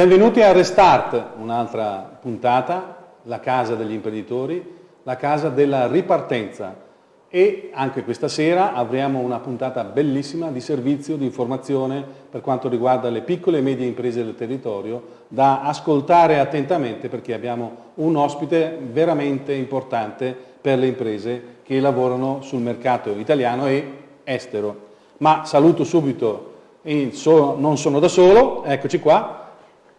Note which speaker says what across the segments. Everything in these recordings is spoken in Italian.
Speaker 1: Benvenuti a Restart, un'altra puntata, la casa degli imprenditori, la casa della ripartenza e anche questa sera avremo una puntata bellissima di servizio, di informazione per quanto riguarda le piccole e medie imprese del territorio da ascoltare attentamente perché abbiamo un ospite veramente importante per le imprese che lavorano sul mercato italiano e estero. Ma saluto subito, non sono da solo, eccoci qua,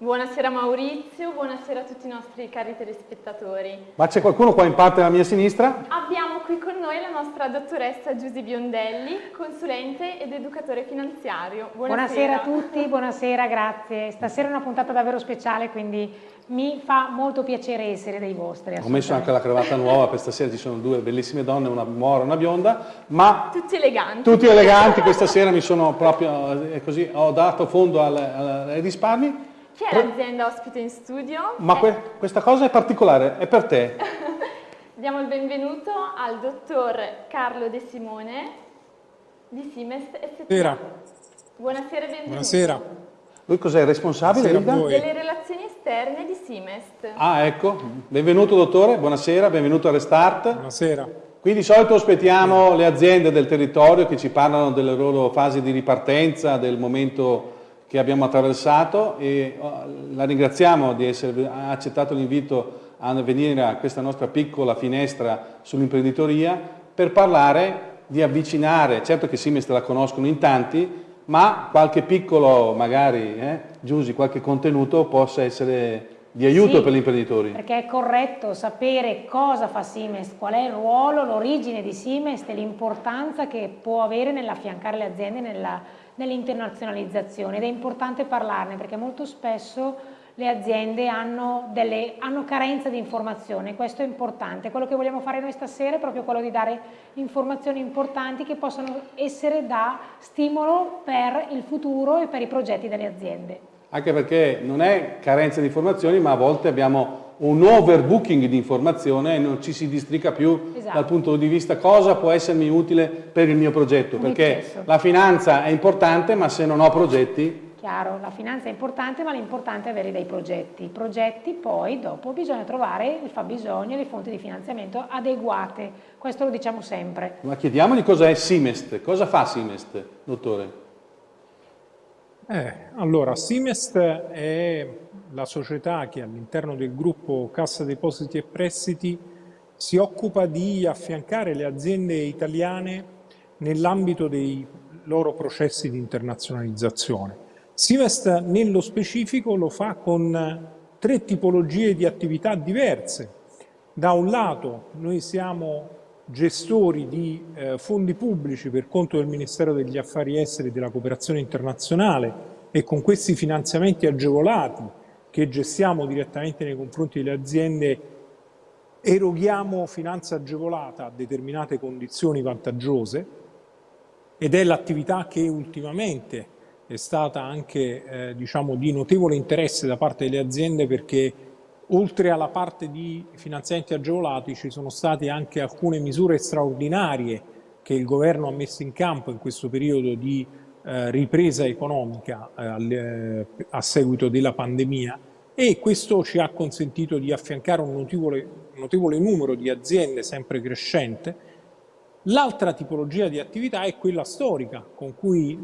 Speaker 2: Buonasera Maurizio, buonasera a tutti i nostri cari telespettatori.
Speaker 1: Ma c'è qualcuno qua in parte alla mia sinistra?
Speaker 2: Abbiamo qui con noi la nostra dottoressa Giusy Biondelli, consulente ed educatore finanziario.
Speaker 3: Buonasera. buonasera a tutti, buonasera, grazie. Stasera è una puntata davvero speciale, quindi mi fa molto piacere essere dei vostri.
Speaker 1: Ho messo anche la cravatta nuova, per stasera ci sono due bellissime donne, una mora e una bionda, ma...
Speaker 2: Tutti eleganti.
Speaker 1: Tutti eleganti, questa sera mi sono proprio, eh, così, ho dato fondo ai risparmi
Speaker 2: chi è l'azienda ospite in studio?
Speaker 1: Ma que questa cosa è particolare, è per te.
Speaker 2: Diamo il benvenuto al dottor Carlo De Simone di Simest SPA.
Speaker 4: Buonasera.
Speaker 2: Buonasera e benvenuto.
Speaker 4: Buonasera.
Speaker 1: Lui cos'è? Responsabile
Speaker 2: delle relazioni esterne di Simest.
Speaker 1: Ah, ecco. Benvenuto dottore, buonasera, benvenuto a Restart.
Speaker 4: Buonasera.
Speaker 1: Qui di solito ospitiamo le aziende del territorio che ci parlano delle loro fasi di ripartenza, del momento che abbiamo attraversato e oh, la ringraziamo di essere accettato l'invito a venire a questa nostra piccola finestra sull'imprenditoria per parlare di avvicinare, certo che Siemens la conoscono in tanti, ma qualche piccolo, magari, eh, Giusy, qualche contenuto possa essere di aiuto
Speaker 3: sì,
Speaker 1: per gli imprenditori.
Speaker 3: perché è corretto sapere cosa fa Siemens, qual è il ruolo, l'origine di Siemens e l'importanza che può avere nell'affiancare le aziende nella nell'internazionalizzazione ed è importante parlarne perché molto spesso le aziende hanno, delle, hanno carenza di informazione, questo è importante. Quello che vogliamo fare noi stasera è proprio quello di dare informazioni importanti che possano essere da stimolo per il futuro e per i progetti delle aziende.
Speaker 1: Anche perché non è carenza di informazioni, ma a volte abbiamo un overbooking di informazione e non ci si districa più esatto. dal punto di vista cosa può essermi utile per il mio progetto, perché la finanza è importante ma se non ho progetti...
Speaker 3: Chiaro, la finanza è importante ma l'importante è avere dei progetti. I progetti poi dopo bisogna trovare il fabbisogno e le fonti di finanziamento adeguate, questo lo diciamo sempre.
Speaker 1: Ma chiediamogli cos'è Simest, cosa fa Simest, dottore?
Speaker 4: Eh, allora, Simest è la società che all'interno del gruppo Cassa Depositi e Prestiti si occupa di affiancare le aziende italiane nell'ambito dei loro processi di internazionalizzazione. Sivest nello specifico lo fa con tre tipologie di attività diverse. Da un lato noi siamo gestori di eh, fondi pubblici per conto del Ministero degli Affari Esteri e della Cooperazione Internazionale e con questi finanziamenti agevolati che gestiamo direttamente nei confronti delle aziende eroghiamo finanza agevolata a determinate condizioni vantaggiose ed è l'attività che ultimamente è stata anche eh, diciamo, di notevole interesse da parte delle aziende perché oltre alla parte di finanziamenti agevolati ci sono state anche alcune misure straordinarie che il governo ha messo in campo in questo periodo di ripresa economica eh, eh, a seguito della pandemia e questo ci ha consentito di affiancare un notevole, notevole numero di aziende sempre crescente. L'altra tipologia di attività è quella storica con cui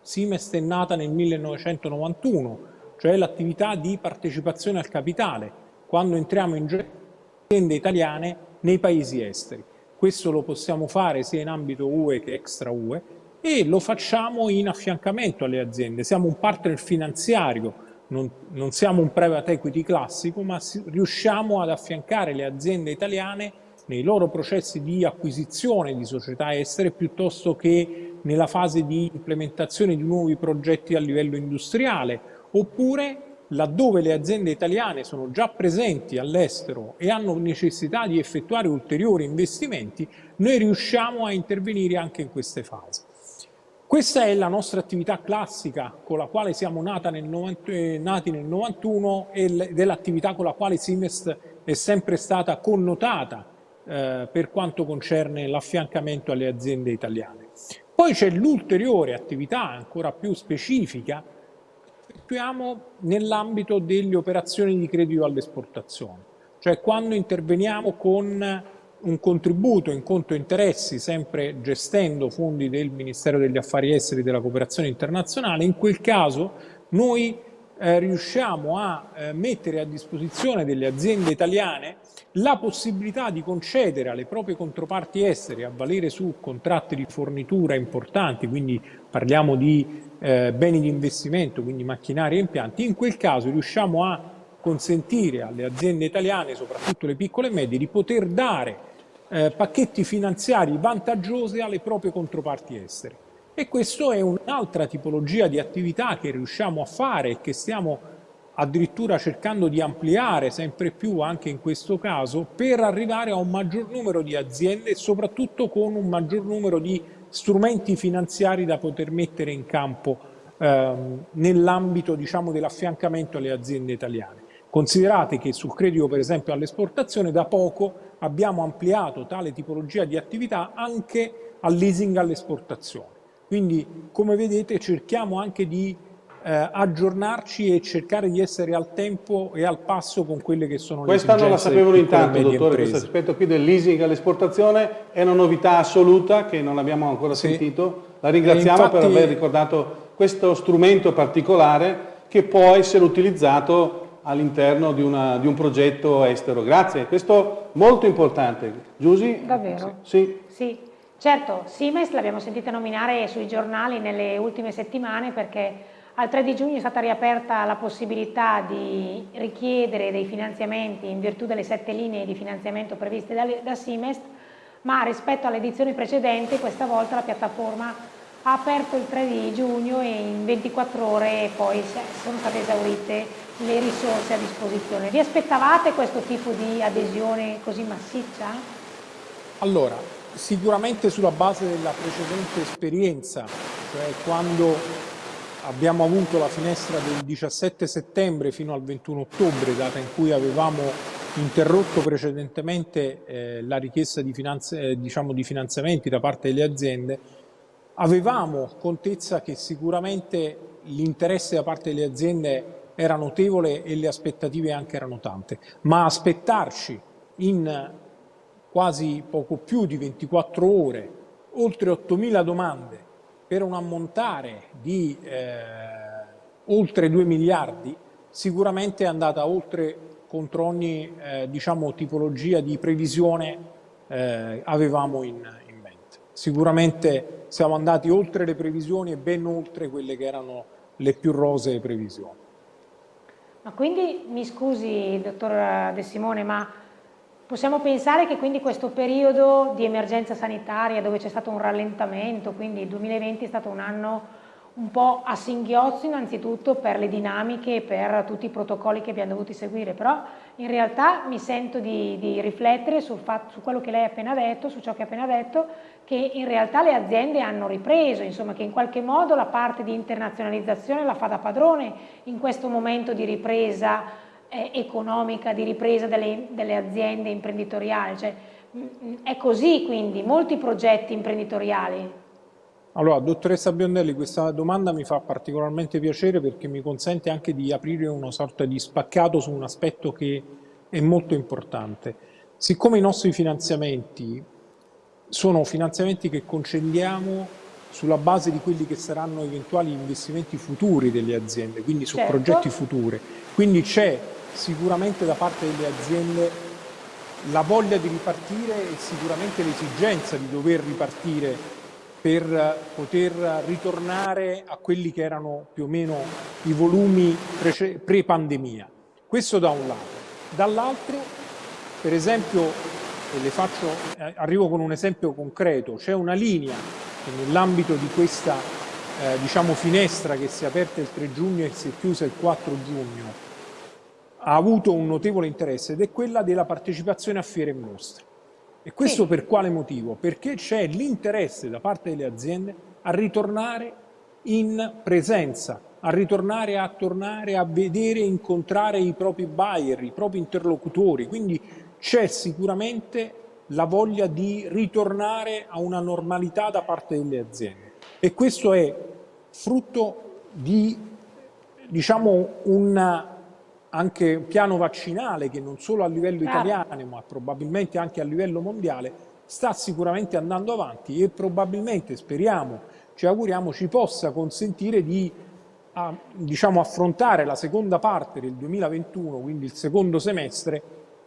Speaker 4: Simest è nata nel 1991, cioè l'attività di partecipazione al capitale, quando entriamo in aziende italiane nei paesi esteri. Questo lo possiamo fare sia in ambito UE che extra UE e lo facciamo in affiancamento alle aziende. Siamo un partner finanziario, non, non siamo un private equity classico, ma riusciamo ad affiancare le aziende italiane nei loro processi di acquisizione di società estere piuttosto che nella fase di implementazione di nuovi progetti a livello industriale, oppure laddove le aziende italiane sono già presenti all'estero e hanno necessità di effettuare ulteriori investimenti, noi riusciamo a intervenire anche in queste fasi. Questa è la nostra attività classica con la quale siamo nel 90, eh, nati nel 91 ed è l'attività con la quale Simest è sempre stata connotata eh, per quanto concerne l'affiancamento alle aziende italiane. Poi c'è l'ulteriore attività ancora più specifica attuiamo nell'ambito delle operazioni di credito all'esportazione, cioè quando interveniamo con un contributo in conto interessi, sempre gestendo fondi del Ministero degli Affari Esteri e della Cooperazione Internazionale, in quel caso noi eh, riusciamo a eh, mettere a disposizione delle aziende italiane la possibilità di concedere alle proprie controparti estere a valere su contratti di fornitura importanti, quindi parliamo di eh, beni di investimento, quindi macchinari e impianti, in quel caso riusciamo a consentire alle aziende italiane, soprattutto le piccole e medie, di poter dare eh, pacchetti finanziari vantaggiosi alle proprie controparti estere. E questa è un'altra tipologia di attività che riusciamo a fare e che stiamo addirittura cercando di ampliare sempre più anche in questo caso per arrivare a un maggior numero di aziende e soprattutto con un maggior numero di strumenti finanziari da poter mettere in campo ehm, nell'ambito diciamo, dell'affiancamento alle aziende italiane. Considerate che sul credito per esempio all'esportazione da poco abbiamo ampliato tale tipologia di attività anche al leasing all'esportazione. Quindi come vedete cerchiamo anche di eh, aggiornarci e cercare di essere al tempo e al passo con quelle che sono
Speaker 1: Questa
Speaker 4: le
Speaker 1: esigenze
Speaker 4: Questa
Speaker 1: non la sapevo intanto, dottore, questo aspetto qui del leasing all'esportazione è una novità assoluta che non abbiamo ancora sì. sentito. La ringraziamo infatti, per aver ricordato questo strumento particolare che può essere utilizzato all'interno di, di, un progetto estero. Grazie, questo è molto importante. Giusy?
Speaker 3: Davvero?
Speaker 1: Sì.
Speaker 3: sì. Certo, Siemens l'abbiamo sentita nominare sui giornali nelle ultime settimane perché al 3 di giugno è stata riaperta la possibilità di richiedere dei finanziamenti in virtù delle sette linee di finanziamento previste da, da Siemens, ma rispetto alle edizioni precedenti questa volta la piattaforma ha aperto il 3 di giugno e in 24 ore poi sono state esaurite le risorse a disposizione. Vi aspettavate questo tipo di adesione così massiccia?
Speaker 4: Allora, sicuramente sulla base della precedente esperienza, cioè quando abbiamo avuto la finestra del 17 settembre fino al 21 ottobre, data in cui avevamo interrotto precedentemente eh, la richiesta di, eh, diciamo di finanziamenti da parte delle aziende, avevamo contezza che sicuramente l'interesse da parte delle aziende era notevole e le aspettative anche erano tante, ma aspettarci in quasi poco più di 24 ore oltre 8.000 domande per un ammontare di eh, oltre 2 miliardi sicuramente è andata oltre contro ogni eh, diciamo, tipologia di previsione eh, avevamo in, in mente. Sicuramente siamo andati oltre le previsioni e ben oltre quelle che erano le più rosee previsioni.
Speaker 3: Ma quindi, mi scusi, dottor De Simone, ma possiamo pensare che quindi questo periodo di emergenza sanitaria dove c'è stato un rallentamento, quindi il 2020 è stato un anno un po' a singhiozzo innanzitutto per le dinamiche e per tutti i protocolli che abbiamo dovuto seguire, però in realtà mi sento di, di riflettere sul fatto, su quello che lei ha appena detto, su ciò che ha appena detto, che in realtà le aziende hanno ripreso, insomma che in qualche modo la parte di internazionalizzazione la fa da padrone in questo momento di ripresa eh, economica, di ripresa delle, delle aziende imprenditoriali, cioè, mh, è così quindi, molti progetti imprenditoriali
Speaker 4: allora, dottoressa Biondelli, questa domanda mi fa particolarmente piacere perché mi consente anche di aprire una sorta di spaccato su un aspetto che è molto importante. Siccome i nostri finanziamenti sono finanziamenti che concediamo sulla base di quelli che saranno eventuali investimenti futuri delle aziende, quindi su certo. progetti futuri, quindi c'è sicuramente da parte delle aziende la voglia di ripartire e sicuramente l'esigenza di dover ripartire per poter ritornare a quelli che erano più o meno i volumi pre-pandemia. Questo da un lato. Dall'altro, per esempio, faccio, eh, arrivo con un esempio concreto, c'è una linea che nell'ambito di questa eh, diciamo, finestra che si è aperta il 3 giugno e si è chiusa il 4 giugno, ha avuto un notevole interesse ed è quella della partecipazione a fiere e mostre. E questo sì. per quale motivo? Perché c'è l'interesse da parte delle aziende a ritornare in presenza, a ritornare a tornare a vedere e incontrare i propri buyer, i propri interlocutori. Quindi c'è sicuramente la voglia di ritornare a una normalità da parte delle aziende. E questo è frutto di diciamo, un anche piano vaccinale che non solo a livello italiano ma probabilmente anche a livello mondiale sta sicuramente andando avanti e probabilmente, speriamo, ci auguriamo, ci possa consentire di a, diciamo, affrontare la seconda parte del 2021, quindi il secondo semestre,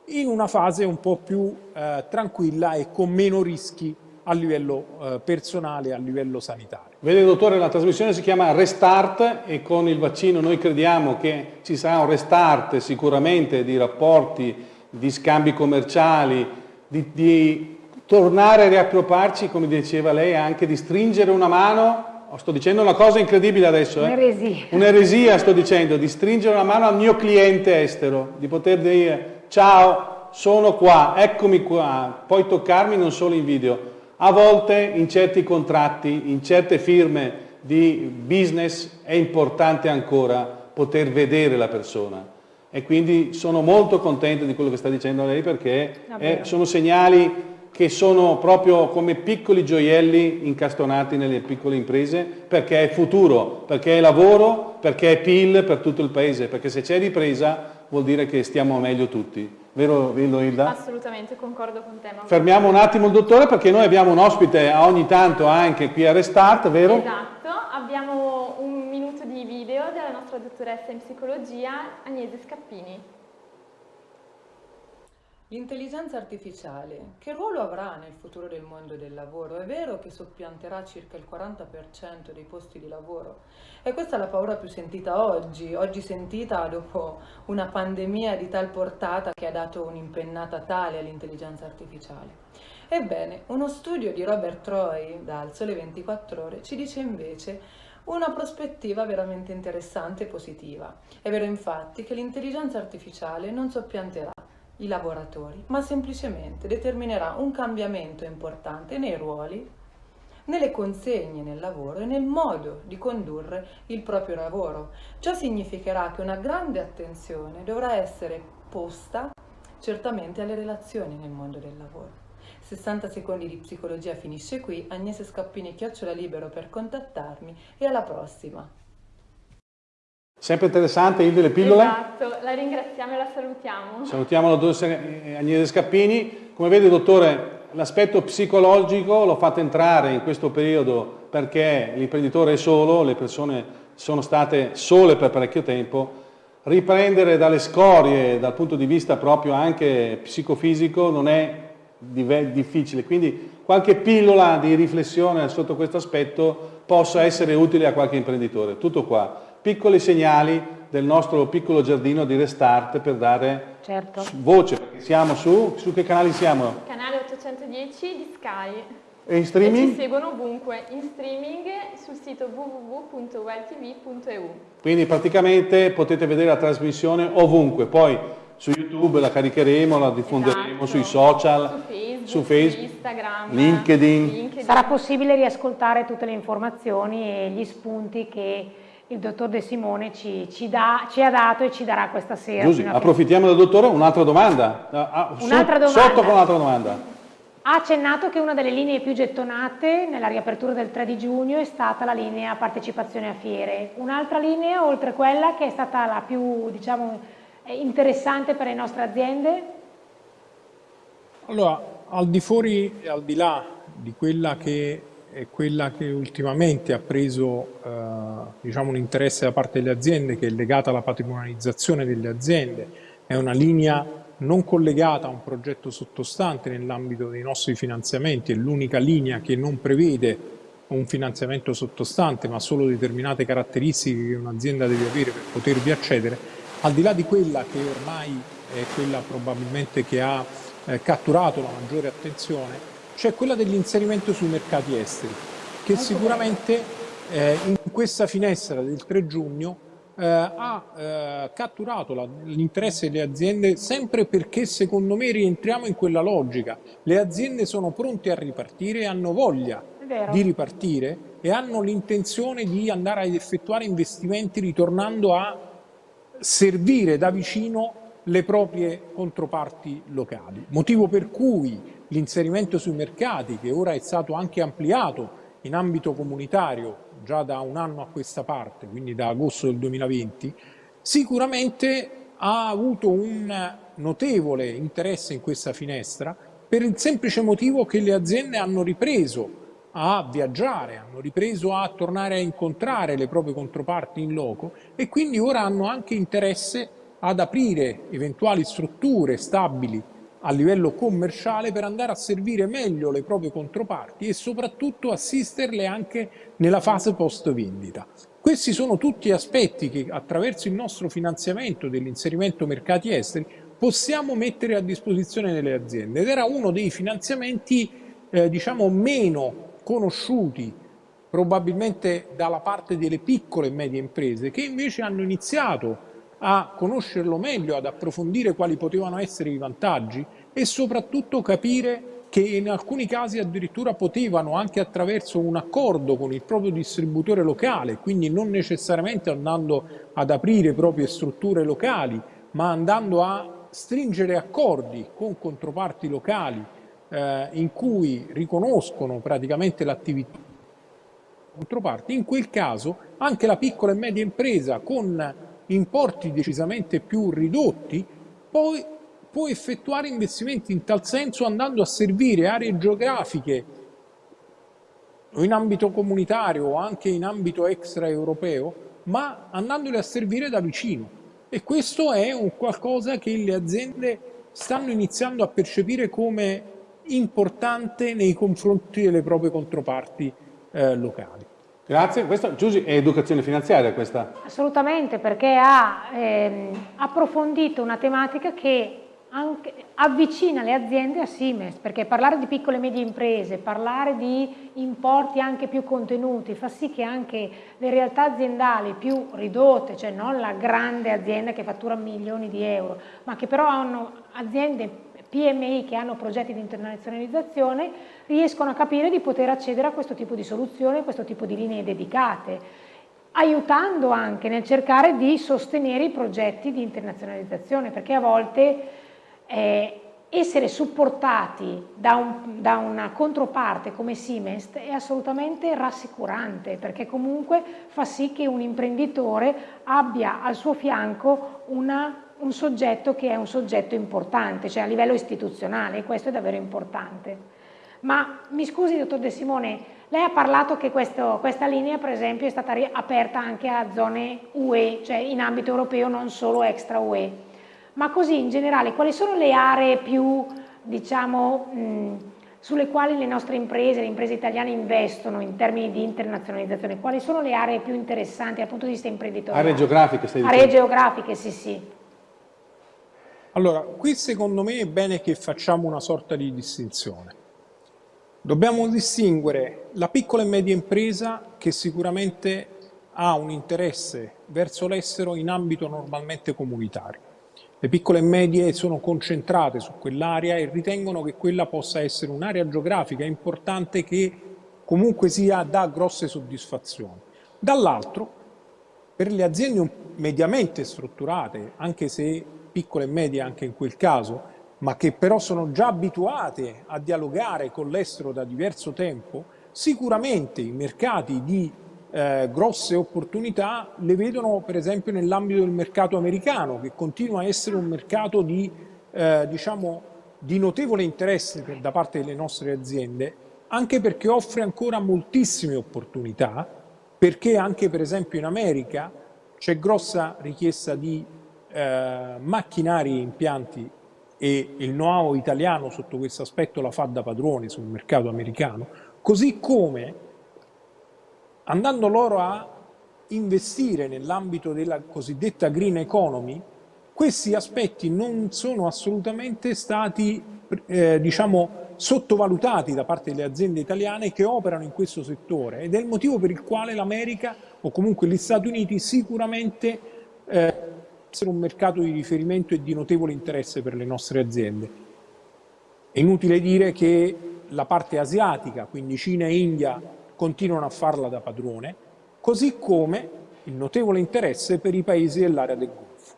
Speaker 4: in una fase un po' più eh, tranquilla e con meno rischi a livello eh, personale, a livello sanitario.
Speaker 1: Vede dottore, la trasmissione si chiama Restart e con il vaccino noi crediamo che ci sarà un restart sicuramente di rapporti, di scambi commerciali, di, di tornare a riappropriarci, come diceva lei, anche di stringere una mano Oh, sto dicendo una cosa incredibile adesso. Eh?
Speaker 3: Un'eresia.
Speaker 1: Un'eresia sto dicendo, di stringere una mano al mio cliente estero, di poter dire ciao, sono qua, eccomi qua, puoi toccarmi non solo in video. A volte in certi contratti, in certe firme di business è importante ancora poter vedere la persona e quindi sono molto contento di quello che sta dicendo lei perché è, sono segnali che sono proprio come piccoli gioielli incastonati nelle piccole imprese perché è futuro, perché è lavoro, perché è PIL per tutto il paese, perché se c'è ripresa vuol dire che stiamo meglio tutti. Vero Hilda?
Speaker 2: Assolutamente, concordo con te.
Speaker 1: Fermiamo un attimo il dottore perché noi abbiamo un ospite ogni tanto anche qui a Restart, vero?
Speaker 2: Esatto, abbiamo un minuto di video della nostra dottoressa in psicologia Agnese Scappini.
Speaker 5: L'intelligenza artificiale, che ruolo avrà nel futuro del mondo del lavoro? È vero che soppianterà circa il 40% dei posti di lavoro? E questa è la paura più sentita oggi, oggi sentita dopo una pandemia di tal portata che ha dato un'impennata tale all'intelligenza artificiale. Ebbene, uno studio di Robert Troy dal Sole 24 Ore ci dice invece una prospettiva veramente interessante e positiva. È vero infatti che l'intelligenza artificiale non soppianterà i lavoratori, ma semplicemente determinerà un cambiamento importante nei ruoli, nelle consegne nel lavoro e nel modo di condurre il proprio lavoro. Ciò significherà che una grande attenzione dovrà essere posta certamente alle relazioni nel mondo del lavoro. 60 secondi di psicologia finisce qui, Agnese Scappini chiocciola libero per contattarmi e alla prossima!
Speaker 1: Sempre interessante, Ilde, le pillole?
Speaker 2: Esatto, la ringraziamo e la salutiamo.
Speaker 1: Salutiamo la dottoressa Agnese Scappini. Come vede, dottore, l'aspetto psicologico lo fate entrare in questo periodo perché l'imprenditore è solo, le persone sono state sole per parecchio tempo. Riprendere dalle scorie dal punto di vista proprio anche psicofisico non è difficile, quindi qualche pillola di riflessione sotto questo aspetto possa essere utile a qualche imprenditore. Tutto qua piccoli segnali del nostro piccolo giardino di restart per dare certo. voce, perché siamo su, su che canali siamo?
Speaker 2: Canale 810 di Sky.
Speaker 1: E in streaming?
Speaker 2: E ci seguono ovunque, in streaming sul sito www.welltv.eu.
Speaker 1: Quindi praticamente potete vedere la trasmissione ovunque, poi su YouTube la caricheremo, la diffonderemo esatto. sui social,
Speaker 2: su Facebook,
Speaker 1: su, Facebook,
Speaker 2: Instagram,
Speaker 1: LinkedIn.
Speaker 3: LinkedIn. Sarà possibile riascoltare tutte le informazioni e gli spunti che il dottor De Simone ci, ci, da, ci, ha dato e ci darà questa sera.
Speaker 1: Scusi, approfittiamo del dottore, un'altra domanda. Ah, ah
Speaker 3: un'altra domanda.
Speaker 1: Sotto con un'altra domanda.
Speaker 3: Ha accennato che una delle linee più gettonate nella riapertura del 3 di giugno è stata la linea partecipazione a fiere. Un'altra linea, oltre quella che è stata la più diciamo, interessante per le nostre aziende?
Speaker 4: Allora, al di fuori e al di là di quella che è quella che ultimamente ha preso eh, diciamo un interesse da parte delle aziende che è legata alla patrimonializzazione delle aziende, è una linea non collegata a un progetto sottostante nell'ambito dei nostri finanziamenti, è l'unica linea che non prevede un finanziamento sottostante ma solo determinate caratteristiche che un'azienda deve avere per potervi accedere, al di là di quella che ormai è quella probabilmente che ha eh, catturato la maggiore attenzione, c'è quella dell'inserimento sui mercati esteri, che sicuramente eh, in questa finestra del 3 giugno eh, ha eh, catturato l'interesse delle aziende sempre perché secondo me rientriamo in quella logica. Le aziende sono pronte a ripartire e hanno voglia di ripartire e hanno l'intenzione di andare ad effettuare investimenti ritornando a servire da vicino le proprie controparti locali. Motivo per cui l'inserimento sui mercati, che ora è stato anche ampliato in ambito comunitario già da un anno a questa parte, quindi da agosto del 2020, sicuramente ha avuto un notevole interesse in questa finestra per il semplice motivo che le aziende hanno ripreso a viaggiare, hanno ripreso a tornare a incontrare le proprie controparti in loco e quindi ora hanno anche interesse ad aprire eventuali strutture stabili a livello commerciale per andare a servire meglio le proprie controparti e soprattutto assisterle anche nella fase post vendita. Questi sono tutti aspetti che attraverso il nostro finanziamento dell'inserimento mercati esteri possiamo mettere a disposizione delle aziende ed era uno dei finanziamenti eh, diciamo meno conosciuti probabilmente dalla parte delle piccole e medie imprese che invece hanno iniziato a conoscerlo meglio, ad approfondire quali potevano essere i vantaggi e soprattutto capire che in alcuni casi addirittura potevano anche attraverso un accordo con il proprio distributore locale, quindi non necessariamente andando ad aprire proprie strutture locali, ma andando a stringere accordi con controparti locali eh, in cui riconoscono praticamente l'attività controparti, in quel caso anche la piccola e media impresa con importi decisamente più ridotti poi può effettuare investimenti in tal senso andando a servire aree geografiche in ambito comunitario o anche in ambito extraeuropeo, ma andandole a servire da vicino. E questo è un qualcosa che le aziende stanno iniziando a percepire come importante nei confronti delle proprie controparti eh, locali.
Speaker 1: Grazie, questa Giusy è educazione finanziaria questa?
Speaker 3: Assolutamente, perché ha ehm, approfondito una tematica che anche, avvicina le aziende a Siemens, perché parlare di piccole e medie imprese, parlare di importi anche più contenuti, fa sì che anche le realtà aziendali più ridotte, cioè non la grande azienda che fattura milioni di euro, ma che però hanno aziende PMI che hanno progetti di internazionalizzazione, riescono a capire di poter accedere a questo tipo di soluzioni, a questo tipo di linee dedicate, aiutando anche nel cercare di sostenere i progetti di internazionalizzazione, perché a volte eh, essere supportati da, un, da, una controparte come Siemens è assolutamente rassicurante perché comunque fa sì che un imprenditore abbia al suo fianco una, un soggetto che è un soggetto importante, cioè a livello istituzionale e questo è davvero importante. Ma mi scusi dottor De Simone, lei ha parlato che questo, questa linea per esempio è stata aperta anche a zone UE, cioè in ambito europeo non solo extra UE ma così in generale quali sono le aree più, diciamo, mh, sulle quali le nostre imprese, le imprese italiane investono in termini di internazionalizzazione? Quali sono le aree più interessanti dal punto di vista imprenditoriale?
Speaker 1: Aree geografiche, stai
Speaker 3: dicendo? Aree geografiche, sì, sì.
Speaker 4: Allora, qui secondo me è bene che facciamo una sorta di distinzione. Dobbiamo distinguere la piccola e media impresa che sicuramente ha un interesse verso l'estero in ambito normalmente comunitario le piccole e medie sono concentrate su quell'area e ritengono che quella possa essere un'area geografica importante che comunque sia dà grosse soddisfazioni. Dall'altro, per le aziende mediamente strutturate, anche se piccole e medie anche in quel caso, ma che però sono già abituate a dialogare con l'estero da diverso tempo, sicuramente i mercati di eh, grosse opportunità le vedono per esempio nell'ambito del mercato americano che continua a essere un mercato di, eh, diciamo, di notevole interesse da parte delle nostre aziende anche perché offre ancora moltissime opportunità perché anche per esempio in America c'è grossa richiesta di eh, macchinari e impianti e il know-how italiano sotto questo aspetto la fa da padrone sul mercato americano, così come andando loro a investire nell'ambito della cosiddetta green economy, questi aspetti non sono assolutamente stati eh, diciamo, sottovalutati da parte delle aziende italiane che operano in questo settore ed è il motivo per il quale l'America o comunque gli Stati Uniti sicuramente eh, essere un mercato di riferimento e di notevole interesse per le nostre aziende. È inutile dire che la parte asiatica, quindi Cina e India, continuano a farla da padrone, così come il notevole interesse per i paesi dell'area del Golfo.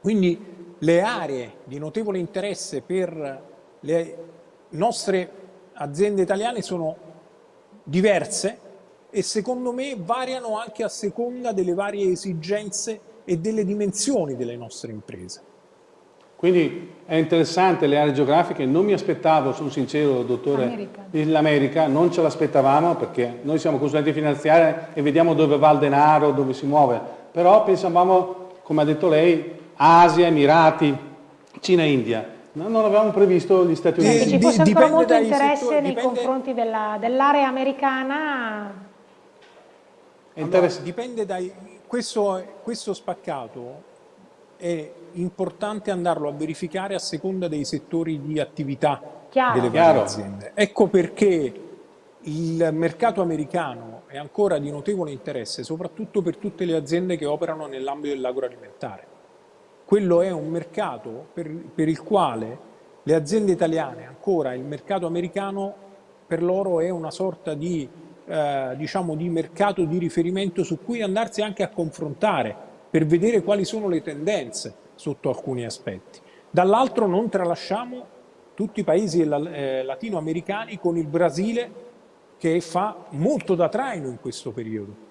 Speaker 4: Quindi le aree di notevole interesse per le nostre aziende italiane sono diverse e secondo me variano anche a seconda delle varie esigenze e delle dimensioni delle nostre imprese.
Speaker 1: Quindi è interessante le aree geografiche, non mi aspettavo, sono sincero dottore, l'America, non ce l'aspettavamo perché noi siamo consulenti finanziari e vediamo dove va il denaro, dove si muove, però pensavamo, come ha detto lei, Asia, Emirati, Cina e India. No, non avevamo previsto gli Stati Uniti.
Speaker 3: Ci fosse ancora molto interesse settori, nei dipende... confronti dell'area dell americana.
Speaker 4: Allora, dipende dai... Questo, questo spaccato è importante andarlo a verificare a seconda dei settori di attività Chiaro. delle varie aziende. Ecco perché il mercato americano è ancora di notevole interesse, soprattutto per tutte le aziende che operano nell'ambito dell'agroalimentare. Quello è un mercato per, per il quale le aziende italiane, ancora il mercato americano, per loro è una sorta di, eh, diciamo, di mercato di riferimento su cui andarsi anche a confrontare per vedere quali sono le tendenze sotto alcuni aspetti. Dall'altro non tralasciamo tutti i paesi eh, latinoamericani con il Brasile che fa molto da traino in questo periodo.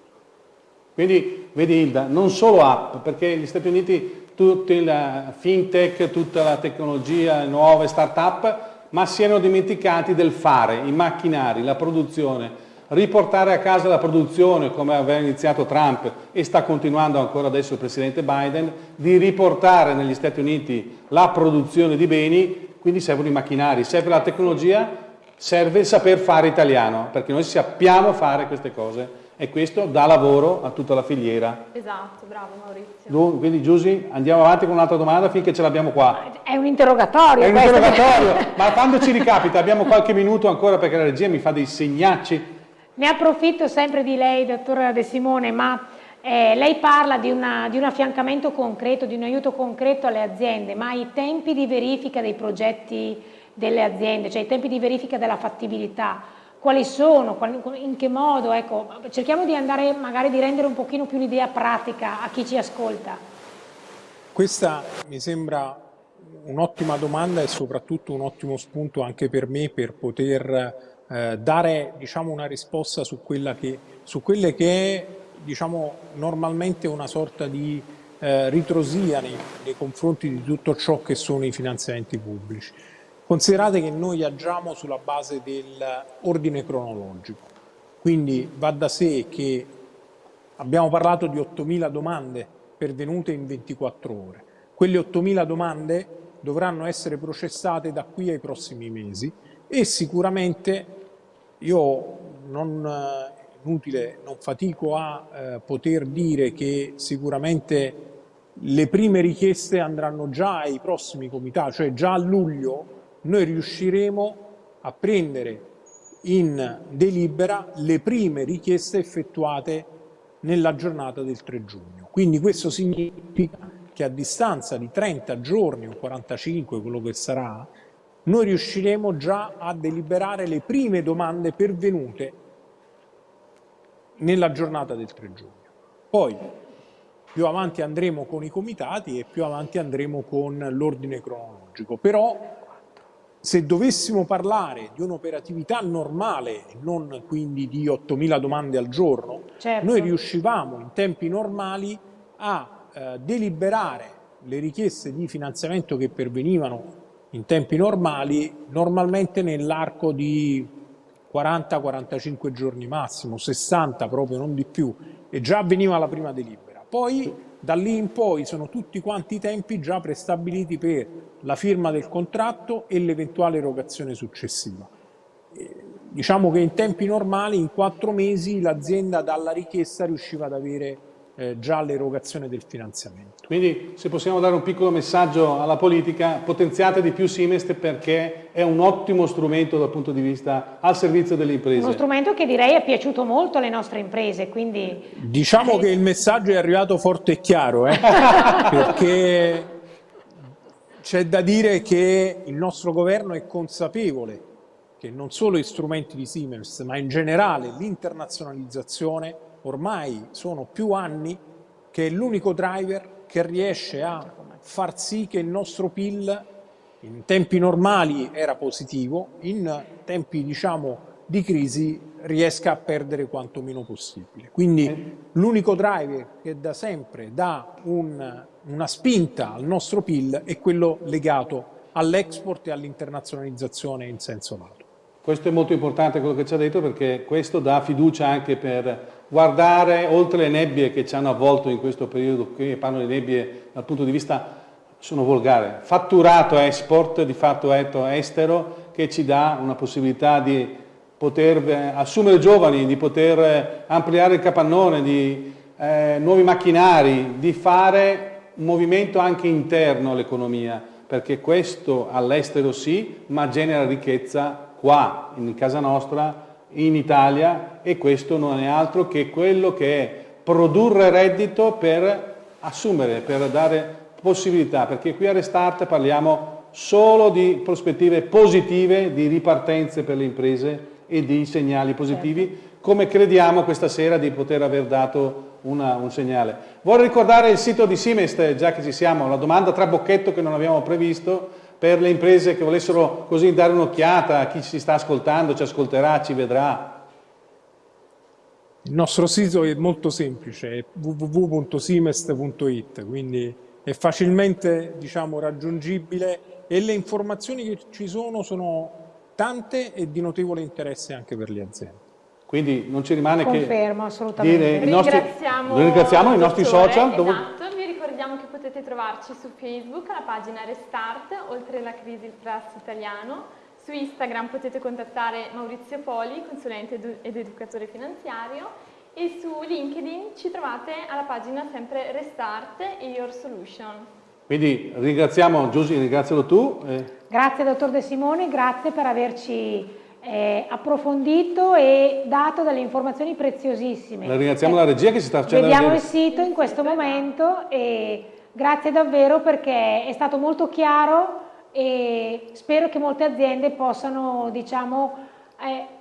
Speaker 1: Quindi, vedi Hilda, non solo app, perché gli Stati Uniti, tutta la fintech, tutta la tecnologia, nuove start-up, ma si erano dimenticati del fare, i macchinari, la produzione, riportare a casa la produzione come aveva iniziato Trump e sta continuando ancora adesso il Presidente Biden, di riportare negli Stati Uniti la produzione di beni, quindi servono i macchinari, serve la tecnologia, serve il saper fare italiano, perché noi sappiamo fare queste cose e questo dà lavoro a tutta la filiera.
Speaker 2: Esatto, bravo Maurizio.
Speaker 1: Quindi Giusy, andiamo avanti con un'altra domanda finché ce l'abbiamo qua.
Speaker 3: È un interrogatorio.
Speaker 1: È un interrogatorio, ma quando ci ricapita, abbiamo qualche minuto ancora perché la regia mi fa dei segnacci
Speaker 3: ne approfitto sempre di lei, dottor De Simone, ma eh, lei parla di, una, di, un affiancamento concreto, di un aiuto concreto alle aziende, ma i tempi di verifica dei progetti delle aziende, cioè i tempi di verifica della fattibilità, quali sono, in che modo, ecco, cerchiamo di andare magari di rendere un pochino più l'idea pratica a chi ci ascolta.
Speaker 4: Questa mi sembra un'ottima domanda e soprattutto un ottimo spunto anche per me per poter eh, dare diciamo, una risposta su, che, su, quelle che è diciamo, normalmente una sorta di eh, ritrosia nei, nei confronti di tutto ciò che sono i finanziamenti pubblici. Considerate che noi agiamo sulla base dell'ordine cronologico, quindi va da sé che abbiamo parlato di 8.000 domande pervenute in 24 ore. Quelle 8.000 domande dovranno essere processate da qui ai prossimi mesi e sicuramente io non, eh, inutile, non fatico a eh, poter dire che sicuramente le prime richieste andranno già ai prossimi comitati, cioè già a luglio noi riusciremo a prendere in delibera le prime richieste effettuate nella giornata del 3 giugno. Quindi questo significa che a distanza di 30 giorni o 45, quello che sarà, noi riusciremo già a deliberare le prime domande pervenute nella giornata del 3 giugno. Poi più avanti andremo con i comitati e più avanti andremo con l'ordine cronologico. Però se dovessimo parlare di un'operatività normale, non quindi di 8.000 domande al giorno, certo. noi riuscivamo in tempi normali a eh, deliberare le richieste di finanziamento che pervenivano in tempi normali, normalmente nell'arco di 40-45 giorni massimo, 60 proprio, non di più, e già avveniva la prima delibera. Poi da lì in poi sono tutti quanti i tempi già prestabiliti per la firma del contratto e l'eventuale erogazione successiva. Diciamo che in tempi normali, in quattro mesi, l'azienda dalla richiesta riusciva ad avere eh, già l'erogazione del finanziamento.
Speaker 1: Quindi se possiamo dare un piccolo messaggio alla politica, potenziate di più Simest perché è un ottimo strumento dal punto di vista al servizio delle imprese.
Speaker 3: Uno strumento che direi è piaciuto molto alle nostre imprese, quindi...
Speaker 4: Diciamo che il messaggio è arrivato forte e chiaro, eh? perché c'è da dire che il nostro governo è consapevole che non solo gli strumenti di Siemens, ma in generale l'internazionalizzazione ormai sono più anni che è l'unico driver che riesce a far sì che il nostro PIL in tempi normali era positivo, in tempi diciamo, di crisi riesca a perdere quanto meno possibile. Quindi l'unico driver che da sempre dà un, una spinta al nostro PIL è quello legato all'export e all'internazionalizzazione in senso lato.
Speaker 1: Questo è molto importante quello che ci ha detto perché questo dà fiducia anche per guardare oltre le nebbie che ci hanno avvolto in questo periodo, qui parlo di nebbie dal punto di vista, sono volgare, fatturato export, di fatto estero, che ci dà una possibilità di poter eh, assumere giovani, di poter eh, ampliare il capannone, di eh, nuovi macchinari, di fare un movimento anche interno all'economia, perché questo all'estero sì, ma genera ricchezza qua, in casa nostra, in Italia, e questo non è altro che quello che è produrre reddito per assumere, per dare possibilità, perché qui a Restart parliamo solo di prospettive positive, di ripartenze per le imprese e di segnali positivi, certo. come crediamo questa sera di poter aver dato una, un segnale. Vorrei ricordare il sito di Simest, già che ci siamo, la domanda trabocchetto che non abbiamo previsto, per le imprese che volessero così dare un'occhiata a chi ci sta ascoltando, ci ascolterà, ci vedrà.
Speaker 4: Il nostro sito è molto semplice, è www.simest.it, quindi è facilmente diciamo, raggiungibile e le informazioni che ci sono sono tante e di notevole interesse anche per le aziende.
Speaker 1: Quindi non ci rimane
Speaker 3: Confermo,
Speaker 1: che dire i nostri, ringraziamo, ringraziamo i nostri social.
Speaker 2: Esatto, dove... potete trovarci su Facebook alla pagina Restart, oltre la crisi il trust italiano. Su Instagram potete contattare Maurizio Poli, consulente ed educatore finanziario e su LinkedIn ci trovate alla pagina sempre Restart e Your Solution.
Speaker 1: Quindi ringraziamo Giusy, ringrazialo tu.
Speaker 3: Grazie dottor De Simone, grazie per averci eh, approfondito e dato delle informazioni preziosissime.
Speaker 1: La ringraziamo eh, la regia che si sta
Speaker 3: facendo Vediamo il sito in questo momento e grazie davvero perché è stato molto chiaro e spero che molte aziende possano diciamo, eh,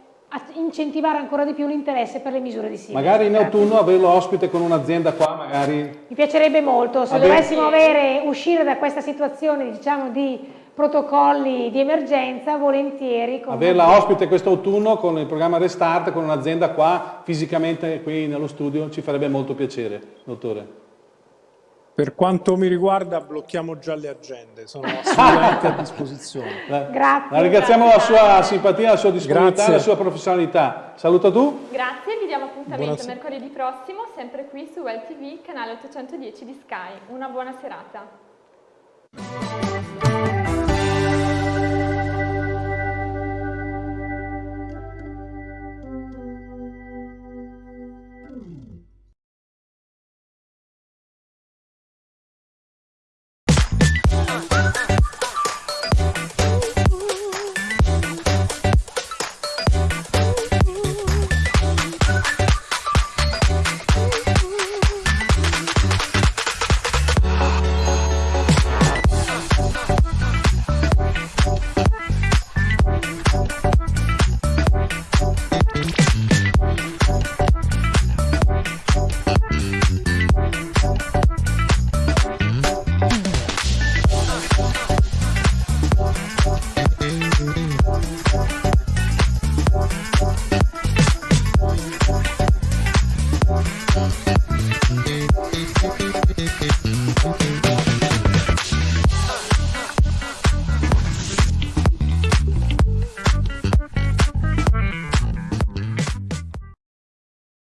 Speaker 3: incentivare ancora di più l'interesse per le misure di Siemens.
Speaker 1: Magari in autunno averlo ospite con un'azienda qua, magari...
Speaker 3: Mi piacerebbe molto, se Vabbè. dovessimo avere, uscire da questa situazione diciamo, di protocolli di emergenza, volentieri.
Speaker 1: Averla ospite quest'autunno con il programma Restart, con un'azienda qua, fisicamente qui nello studio, ci farebbe molto piacere, dottore.
Speaker 4: Per quanto mi riguarda blocchiamo già le agende, sono assolutamente a disposizione.
Speaker 3: Grazie.
Speaker 1: La ringraziamo la sua simpatia, la sua disponibilità, e la sua professionalità. Saluta tu.
Speaker 2: Grazie, vi diamo appuntamento Buonasera. mercoledì prossimo, sempre qui su WellTV, canale 810 di Sky. Una buona serata.